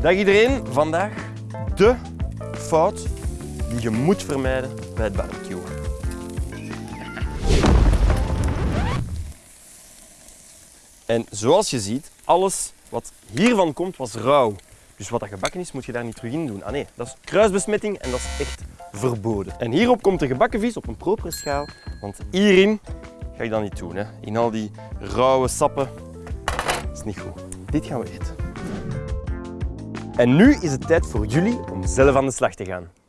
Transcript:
Dag iedereen, vandaag de fout die je moet vermijden bij het barbecuen. En zoals je ziet, alles wat hiervan komt was rauw. Dus wat dat gebakken is, moet je daar niet terug in doen. Ah nee, dat is kruisbesmetting en dat is echt verboden. En hierop komt de gebakken vis op een propere schaal, want hierin ga ik dat niet doen. Hè. In al die rauwe sappen, is niet goed. Dit gaan we eten. En nu is het tijd voor jullie om zelf aan de slag te gaan.